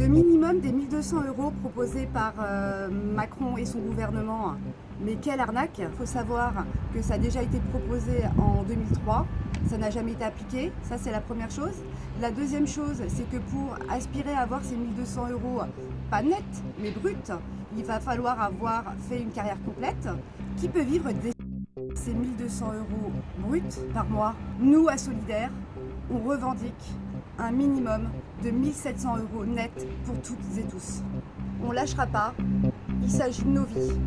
Le minimum des 1200 euros proposé par euh, Macron et son gouvernement, mais quelle arnaque. Il faut savoir que ça a déjà été proposé en 2003, ça n'a jamais été appliqué, ça c'est la première chose. La deuxième chose, c'est que pour aspirer à avoir ces 1200 euros, pas net, mais brut, il va falloir avoir fait une carrière complète. Qui peut vivre des ces 1200 euros bruts par mois? Nous, à Solidaire, on revendique un minimum de 1700 euros net pour toutes et tous. On lâchera pas, il s'agit de nos vies.